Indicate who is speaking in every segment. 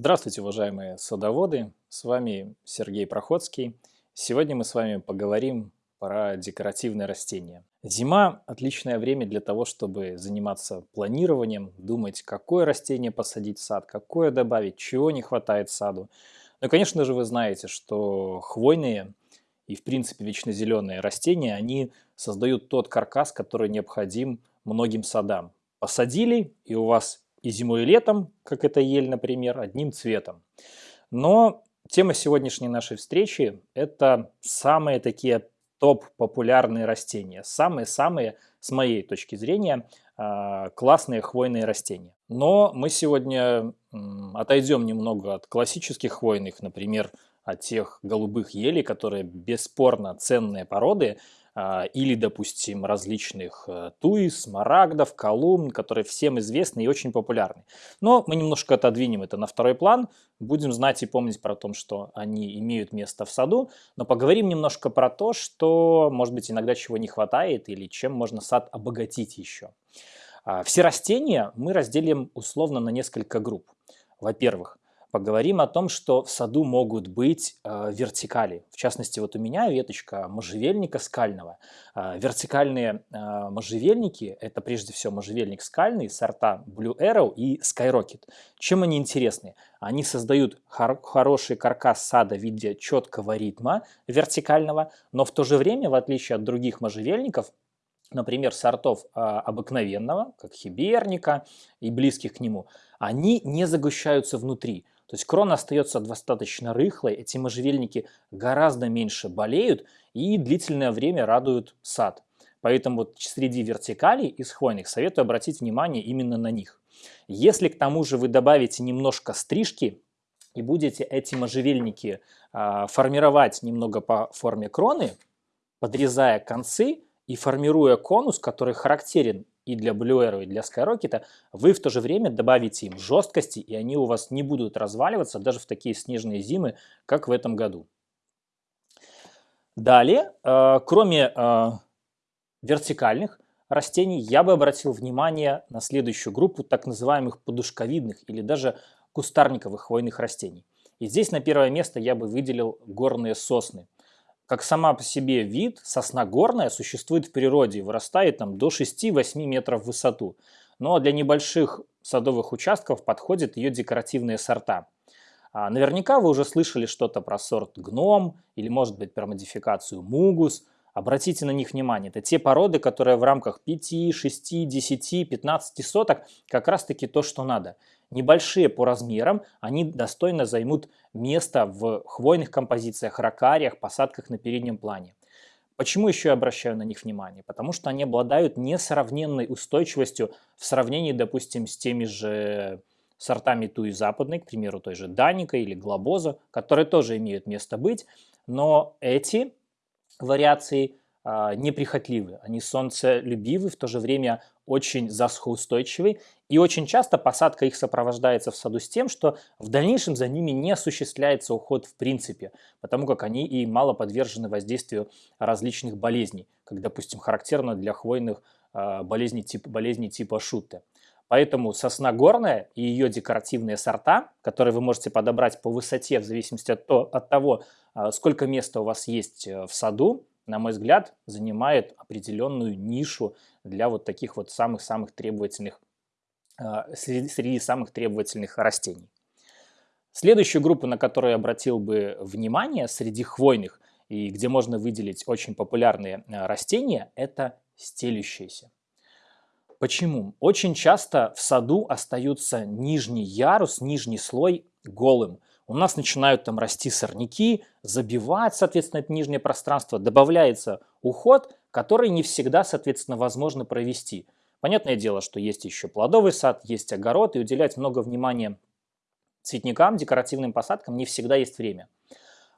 Speaker 1: Здравствуйте, уважаемые садоводы! С вами Сергей Проходский. Сегодня мы с вами поговорим про декоративные растения. Зима – отличное время для того, чтобы заниматься планированием, думать, какое растение посадить в сад, какое добавить, чего не хватает саду. Ну конечно же, вы знаете, что хвойные и, в принципе, вечно зеленые растения, они создают тот каркас, который необходим многим садам. Посадили, и у вас и зимой, и летом, как это ель, например, одним цветом. Но тема сегодняшней нашей встречи – это самые такие топ-популярные растения. Самые-самые, с моей точки зрения, а, классные хвойные растения. Но мы сегодня отойдем немного от классических хвойных, например, от тех голубых елей, которые бесспорно ценные породы, или, допустим, различных э, туис, смарагдов, колумн, которые всем известны и очень популярны. Но мы немножко отодвинем это на второй план, будем знать и помнить про то, что они имеют место в саду, но поговорим немножко про то, что, может быть, иногда чего не хватает или чем можно сад обогатить еще. А, все растения мы разделим условно на несколько групп. Во-первых, поговорим о том, что в саду могут быть э, вертикали. В частности, вот у меня веточка можжевельника скального. Э, вертикальные э, можжевельники – это прежде всего можжевельник скальный, сорта Blue Arrow и Skyrocket. Чем они интересны? Они создают хор хороший каркас сада в виде четкого ритма вертикального, но в то же время, в отличие от других можжевельников, например, сортов э, обыкновенного, как хиберника и близких к нему, они не загущаются внутри. То есть крона остается достаточно рыхлой, эти можжевельники гораздо меньше болеют и длительное время радуют сад. Поэтому вот среди вертикалей из хвойных советую обратить внимание именно на них. Если к тому же вы добавите немножко стрижки и будете эти можжевельники э, формировать немного по форме кроны, подрезая концы и формируя конус, который характерен и для Blue и для Skyrocket, вы в то же время добавите им жесткости, и они у вас не будут разваливаться даже в такие снежные зимы, как в этом году. Далее, э, кроме э, вертикальных растений, я бы обратил внимание на следующую группу так называемых подушковидных или даже кустарниковых хвойных растений. И здесь на первое место я бы выделил горные сосны – как сама по себе вид, сосна горная существует в природе и вырастает там, до 6-8 метров в высоту. Но для небольших садовых участков подходят ее декоративные сорта. А наверняка вы уже слышали что-то про сорт гном или может быть про модификацию мугус. Обратите на них внимание. Это те породы, которые в рамках 5, 6, 10, 15 соток как раз таки то, что надо небольшие по размерам, они достойно займут место в хвойных композициях, ракариях, посадках на переднем плане. Почему еще я обращаю на них внимание? Потому что они обладают несравненной устойчивостью в сравнении, допустим, с теми же сортами туи западной, к примеру, той же Даника или Глобоза, которые тоже имеют место быть, но эти вариации а, неприхотливы, они солнцелюбивы, в то же время очень засухоустойчивы, и очень часто посадка их сопровождается в саду с тем, что в дальнейшем за ними не осуществляется уход в принципе, потому как они и мало подвержены воздействию различных болезней, как, допустим, характерно для хвойных а, болезней, тип, болезней типа шутты. Поэтому сосна горная и ее декоративные сорта, которые вы можете подобрать по высоте в зависимости от, то, от того, а, сколько места у вас есть э, в саду, на мой взгляд, занимает определенную нишу для вот таких вот самых-самых требовательных, а, среди, самых требовательных растений. Следующую группу, на которую я обратил бы внимание среди хвойных, и где можно выделить очень популярные а, растения, это стелющиеся. Почему? Очень часто в саду остаются нижний ярус, нижний слой голым у нас начинают там расти сорняки, забивать, соответственно, это нижнее пространство, добавляется уход, который не всегда, соответственно, возможно провести. Понятное дело, что есть еще плодовый сад, есть огород, и уделять много внимания цветникам, декоративным посадкам не всегда есть время.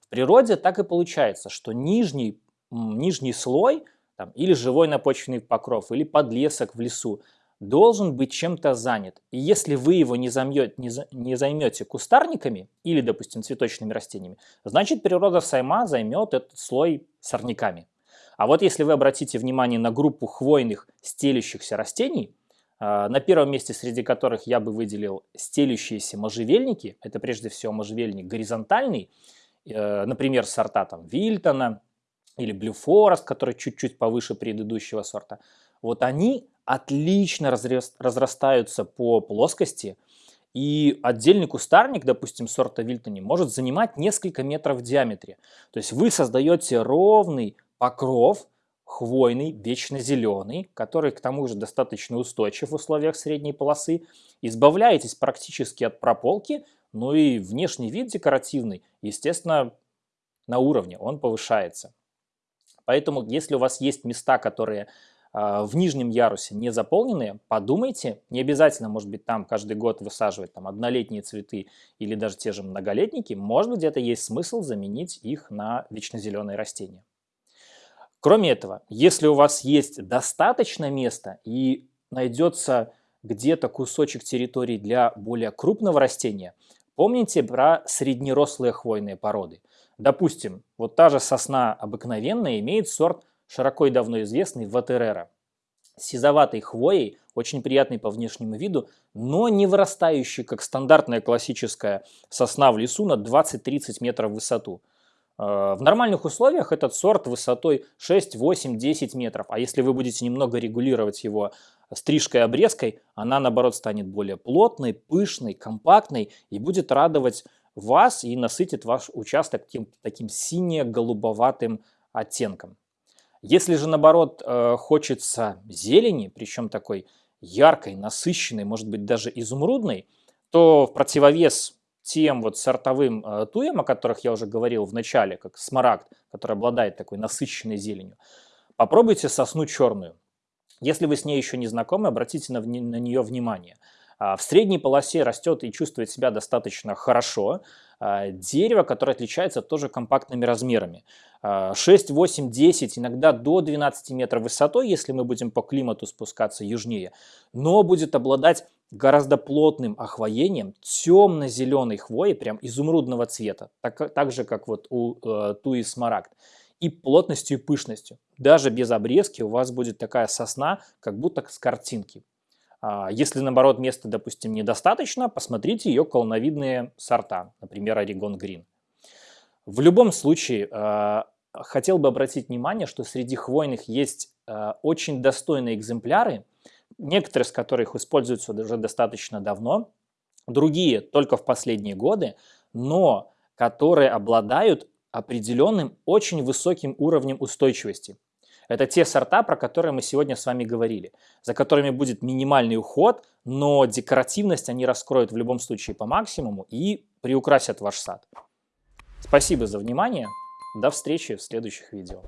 Speaker 1: В природе так и получается, что нижний, нижний слой там, или живой напочвенный покров, или подлесок в лесу должен быть чем-то занят. И если вы его не, займете, не, не займете кустарниками или, допустим, цветочными растениями, значит природа сама займет этот слой сорняками. А вот если вы обратите внимание на группу хвойных стелющихся растений, А, на первом месте, среди которых я бы выделил стелющиеся можжевельники. Это прежде всего можжевельник горизонтальный, э, например, сорта там Вильтона или Forest, который чуть-чуть повыше предыдущего сорта. Вот они отлично разрастаются по плоскости, и отдельный кустарник, допустим, сорта Вильтони, может занимать несколько метров в диаметре. То есть вы создаете ровный покров, хвойный, вечно зеленый, который к тому же достаточно устойчив в условиях средней полосы. Избавляетесь практически от прополки, ну и внешний вид декоративный, естественно, на уровне, он повышается. Поэтому, если у вас есть места, которые в нижнем ярусе не заполненные, подумайте, не обязательно, может быть, там каждый год высаживать там однолетние цветы или даже те же многолетники, может быть, где-то есть смысл заменить их на вечно зеленые растения. Кроме этого, если у вас есть достаточно места и найдется где-то кусочек территории для более крупного растения, помните про среднерослые хвойные породы. Допустим, вот та же сосна обыкновенная имеет сорт широко и давно известный Ватерера. Сизоватой хвоей, очень приятный по внешнему виду, но не вырастающий, как стандартная классическая сосна в лесу на 20-30 метров в высоту. Э, в нормальных условиях этот сорт высотой 6, 8, 10 метров. А если вы будете немного регулировать его стрижкой обрезкой, она наоборот станет более плотной, пышной, компактной и будет радовать вас и насытит ваш участок тем, таким сине-голубоватым оттенком. Если же наоборот э, хочется зелени, причем такой яркой, насыщенной, может быть даже изумрудной, то в противовес тем вот сортовым э, туям, о которых я уже говорил в начале, как смарагд, который обладает такой насыщенной зеленью, попробуйте сосну черную. Если вы с ней еще не знакомы, обратите на, на нее внимание. А, в средней полосе растет и чувствует себя достаточно хорошо. А, дерево, которое отличается тоже компактными размерами. 6, 8, 10, иногда до 12 метров высотой, если мы будем по климату спускаться южнее, но будет обладать гораздо плотным охвоением темно-зеленой хвои, прям изумрудного цвета, так, так же, как вот у э, туи смарагд, и плотностью и пышностью. Даже без обрезки у вас будет такая сосна, как будто с картинки. А, если, наоборот, места, допустим, недостаточно, посмотрите ее колоновидные сорта, например, Орегон Грин. В любом случае, э, хотел бы обратить внимание, что среди хвойных есть э, очень достойные экземпляры, некоторые из которых используются уже достаточно давно, другие только в последние годы, но которые обладают определенным очень высоким уровнем устойчивости. Это те сорта, про которые мы сегодня с вами говорили, за которыми будет минимальный уход, но декоративность они раскроют в любом случае по максимуму и приукрасят ваш сад. Спасибо за внимание. До встречи в следующих видео.